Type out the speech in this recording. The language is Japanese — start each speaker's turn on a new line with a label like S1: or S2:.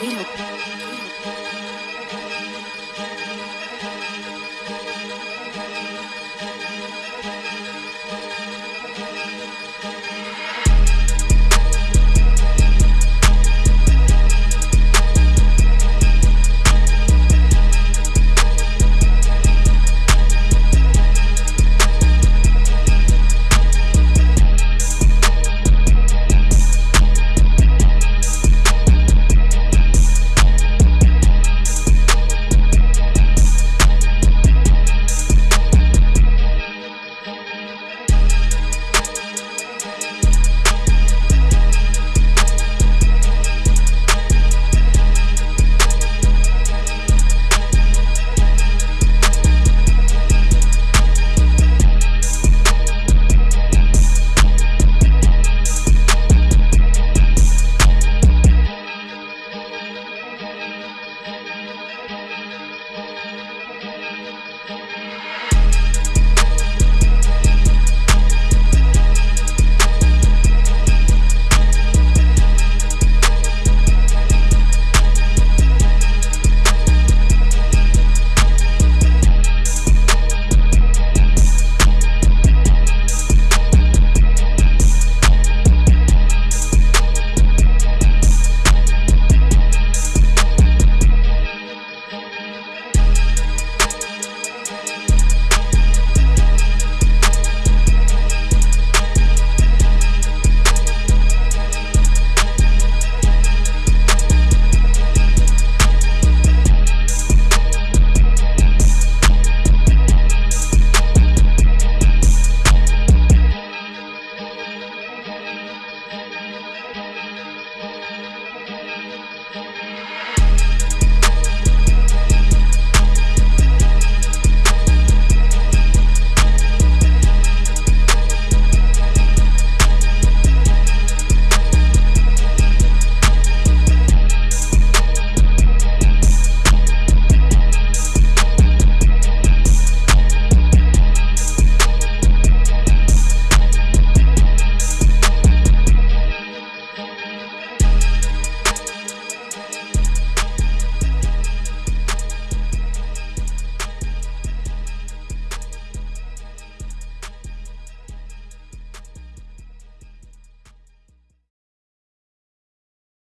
S1: ゲロ